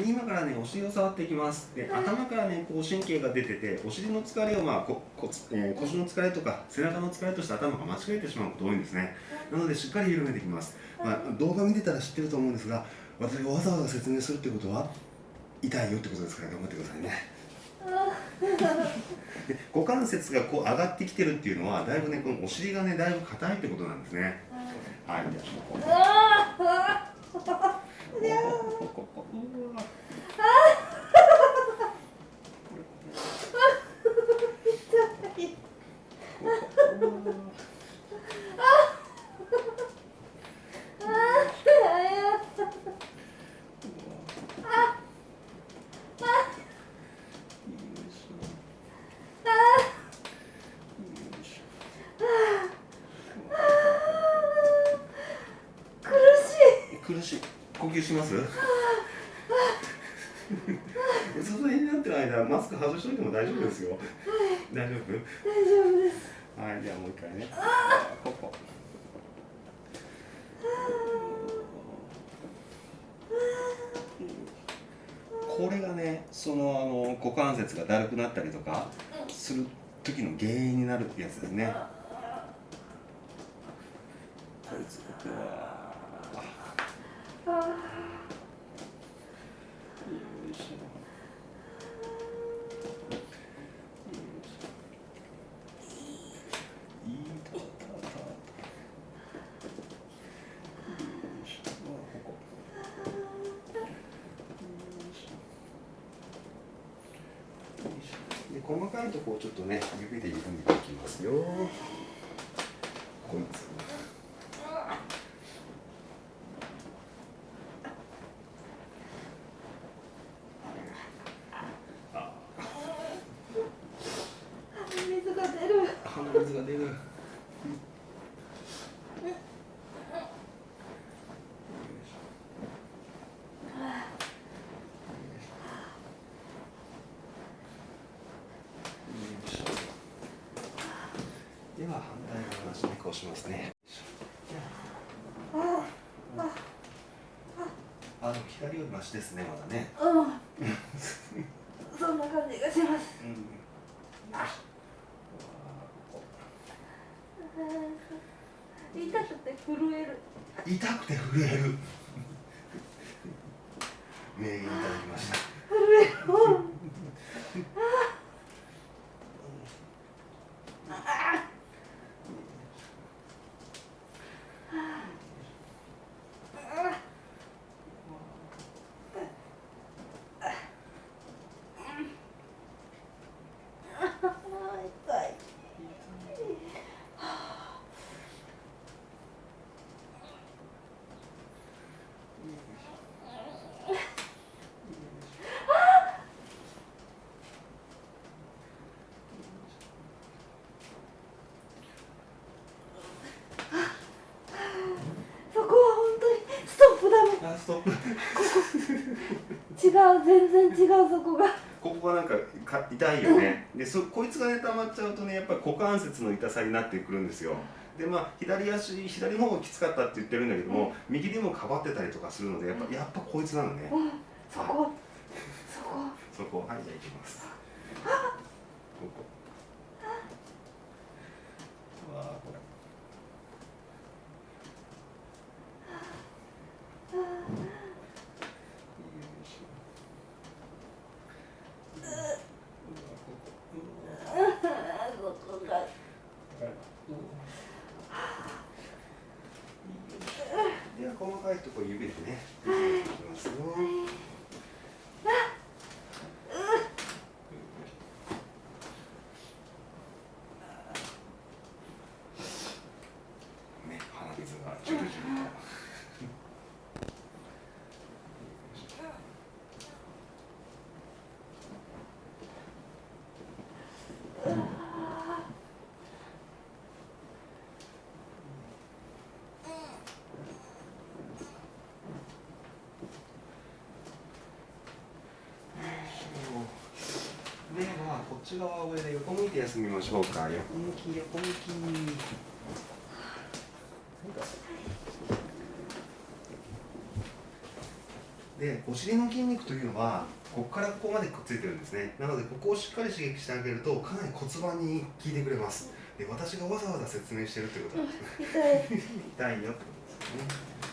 で今からねお尻を触っていきます。で頭からねこう神経が出ててお尻の疲れをまあここ、えー、腰の疲れとか背中の疲れとして頭が間違えてしまうこと多いんですね。なのでしっかり緩めていきます、まあ、動画見てたら知ってると思うんですが私がわざわざ説明するってことは痛いよってことですから頑張ってくださいね。で股関節がこう上がってきてるっていうのはだいぶねこのお尻がねだいぶ硬いってことなんですね。はい。じゃあこここここうわ苦しい呼吸します？その辺になってる間マスク外しといても大丈夫ですよ、大丈夫？大丈夫です。はいじゃあもう一回ね。こここれがねそのあの股関節がだるくなったりとかする時の原因になるやつですね。こいつうわで細かいとこをちょっとね指で緩めていきますよ。こいつ水が出る鼻水が出るでは反対側の足にこうしますね。ああの左よりマシですねまだね。うん。そんな感じがします。うん。痛くて震える。痛くて震える。名言いただきました。震える痛いそこは本当にストップだもんあストップ。違う全然違うそこが。ここがなんかか痛いよね。でそこいつがね溜まっちゃうとねやっぱり股関節の痛さになってくるんですよ。でまあ左足左の方がきつかったって言ってるんだけども、右でもかばってたりとかするのでやっぱやっぱこいつなのね、うん。そこ。そこ。そこ。はいじゃあ行きます。ここうわあこれよいしょうわここうわそこがでは細かいところ指でねいきますよね鼻水がジュルジュルと。ではこっち側を上で横向いて休みましょうか。横向き。横向き。でお尻の筋肉というのはここからここまでくっついてるんですね。なのでここをしっかり刺激してあげるとかなり骨盤に効いてくれますで私がわざわざ説明してるということなんですね。痛い。痛いよってことですね